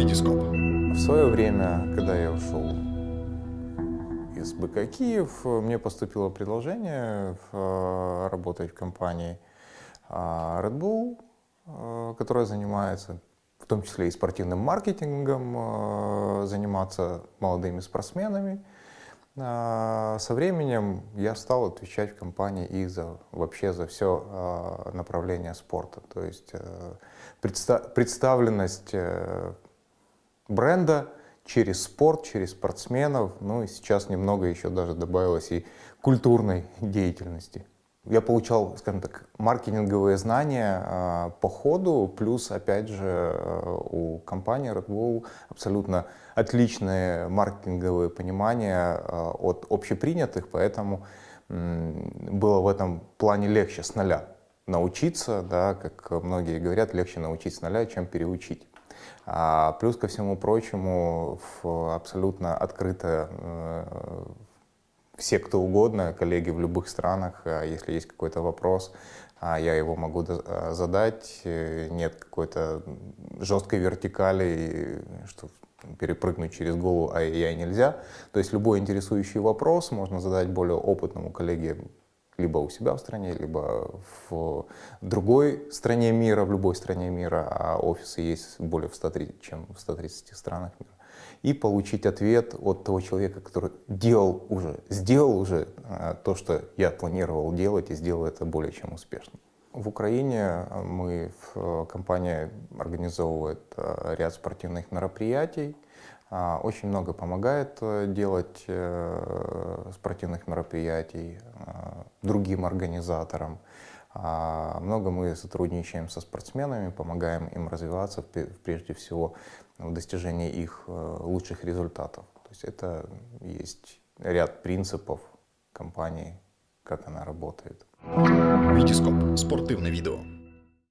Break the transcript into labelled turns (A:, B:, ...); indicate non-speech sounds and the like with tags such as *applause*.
A: Витископ.
B: В свое время, когда я ушел из БК Киев, мне поступило предложение э, работать в компании э, Red Bull, э, которая занимается в том числе и спортивным маркетингом, заниматься молодыми спортсменами. Со временем я стал отвечать в компании и за, вообще за все направление спорта. То есть представленность бренда через спорт, через спортсменов, ну и сейчас немного еще даже добавилось и культурной *laughs* деятельности. Я получал, скажем так, маркетинговые знания э, по ходу, плюс, опять же, э, у компании Red Bull абсолютно отличное маркетинговое понимание э, от общепринятых, поэтому было в этом плане легче с нуля научиться, да, как многие говорят, легче научить с нуля, чем переучить. А плюс ко всему прочему, абсолютно открыто э, все, кто угодно, коллеги в любых странах, а если есть какой-то вопрос, а я его могу э, задать, э, нет какой-то жесткой вертикали, что перепрыгнуть через голову а я нельзя. То есть любой интересующий вопрос можно задать более опытному коллеге либо у себя в стране, либо в другой стране мира, в любой стране мира, а офисы есть более в 130, чем в 130 странах мира, и получить ответ от того человека, который делал уже, сделал уже а, то, что я планировал делать, и сделал это более чем успешно. В Украине мы, в компания организовывает ряд спортивных мероприятий, а, очень много помогает э, делать э, спортивных мероприятий другим организаторам. А, много мы сотрудничаем со спортсменами, помогаем им развиваться, прежде всего, в достижении их э, лучших результатов. То есть это есть ряд принципов компании, как она работает.
A: Витископ. Спортивное видео.